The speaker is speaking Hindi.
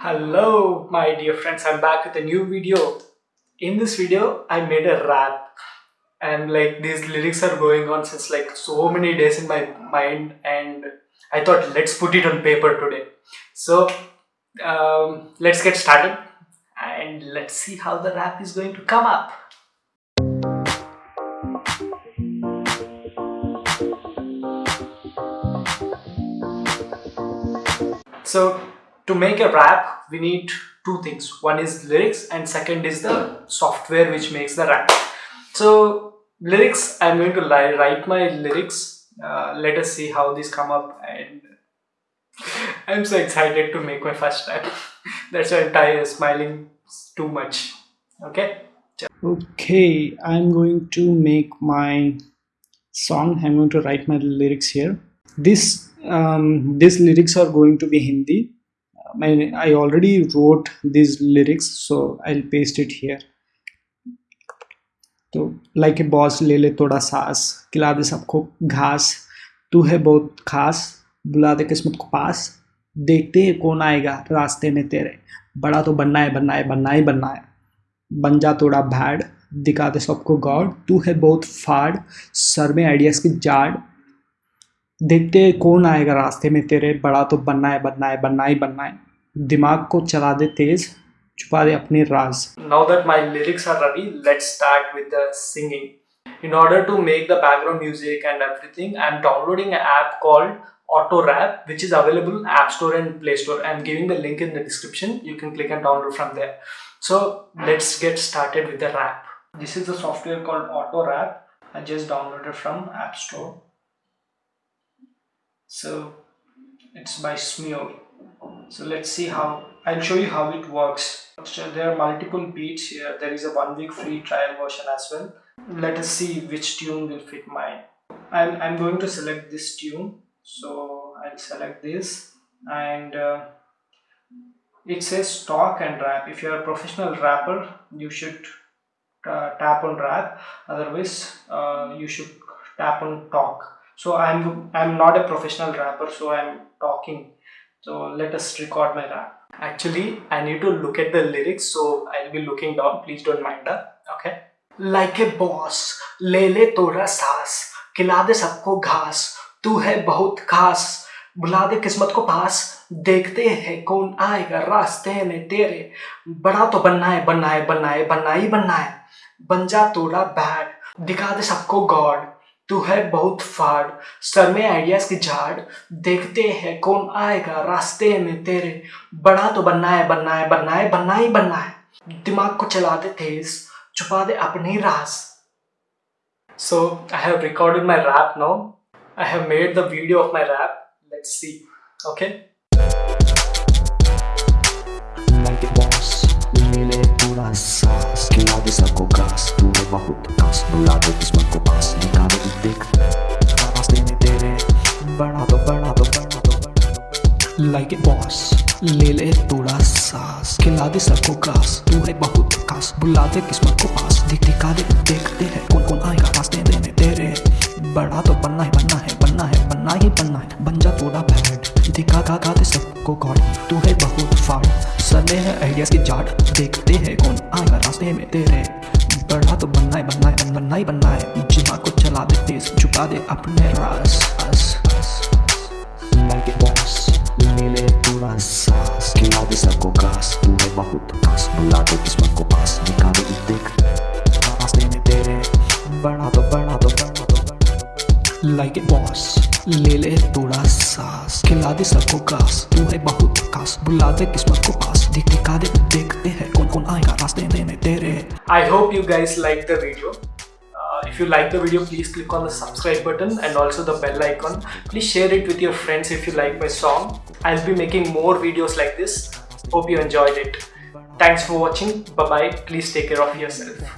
Hello my dear friends, I'm back with a new video. In this video, I made a rap and like these lyrics are going on since like so many days in my mind and I thought let's put it on paper today. So um, let's get started and let's see how the rap is going to come up. So to make a rap, we need two things. One is lyrics and second is the software which makes the rap. So lyrics, I'm going to write my lyrics. Uh, let us see how these come up and I'm so excited to make my first rap. That's why I'm smiling too much. Okay. Okay, I'm going to make my song. I'm going to write my lyrics here. This um, these lyrics are going to be Hindi. I, I already wrote these lyrics, so I'll paste it here. तो लाइक ए बॉस ले ले थोड़ा सांस खिला दे सबको घास। तू है बहुत खास बुला दे किस्मत को पास। देखते हैं कौन आएगा रास्ते में तेरे। बड़ा तो बनना है बनना है बनना ही बनना है। बन जा थोड़ा भैड दिखा दे सबको गॉड तू है बहुत फाड़ सर में आइडियाज़ की जाड़। देखते कौन आएगा रास्ते में तेरे। बड़ा तो बनना है बनना है बनना ही बनना है। दिमाग को चला दे तेज छुपा दे अपने राज Now that my lyrics are ready, let's start with the singing. In order to make the background music and everything, I'm downloading an app called Auto Rap, which is available in App Store and Play Store. I'm giving the link in the description. You can click and download from there. So let's get started with the rap. This is the software called Auto Rap. I just downloaded from App Store. So it's by Smule. so let's see how I'll show you how it works. So there are multiple beats here. There is a one week free trial version as well. Let us see which tune will fit mine. I'm, I'm going to select this tune. So I'll select this and uh, it says talk and rap. If you're a professional rapper, you should uh, tap on rap. Otherwise, uh, you should tap on talk. So I'm I'm not a professional rapper, so I'm talking. So let us record my rap. Actually, I need to look at the lyrics, so I'll be looking down. Please don't mind that. Okay. Like a boss, ले ले तोड़ा सांस, खिला दे सबको घास, तू है बहुत खास, बुला दे किस्मत को पास, देखते हैं कौन आएगा रास्ते में तेरे, बड़ा तो बनना है बनना है बनना है बनना ही बनना है, बन जा तोड़ा बैड, दिखा दे सबको गॉड, तू है बहुत फाड़। सर में आइडियाज़ की झाड़। देखते हैं कौन आएगा रास्ते में तेरे। बड़ा तो बनना है बनना है बनना है, बनना ही बनना है। दिमाग को चला दे तेज छुपा दे अपनी राज so I have recorded my rap now I have made the video of my rap let's see okay like a boss ले ले पूरा दे सबको घास तू है बहुत खास बुला दे किस्मत को पास दिखा दे देख रास्ते में तेरे बड़ा तो बड़ा तो बड़ा बड़ा लाइक ए बॉस ले ले थोड़ा सांस। खिला दे सबको घास तू है बहुत खास। बुला दे किस्मत को पास। दिख दिखा दे, देखते हैं कौन कौन आएगा रास्ते में तेरे। बड़ा तो बनना है बनना है बनना है, बनना ही बनना है। बन जा थोड़ा बैड दिखा खा खा दे सबको गॉड तू है बहुत फाड़ सर है आइडियाज़ की जाट देखते हैं। कौन आएगा रास्ते में तेरे? बढ़ा तो बनना है बनना है बनना ही बनना है जिमा को चला दे तेज छुपा दे अपने रास आस, आस, ले पूरा सांस खिला दे सबको घास। तूने बहुत बुला दे किस्मत लाइक ए बॉस ले ले थोड़ा सांस खिला दे सबको घास तू है बहुत खास बुला दे किस्मत को पास दिख दिखा दे देखते हैं कौन कौन आएगा रास्ते में तेरे hope you guys like the video. Uh, if you like the video, please click on the subscribe button and also the bell icon. Please share it with your friends if you like my song. I'll be making more videos like this. Hope you enjoyed it. Thanks for watching. Bye bye. Please take care of yourself.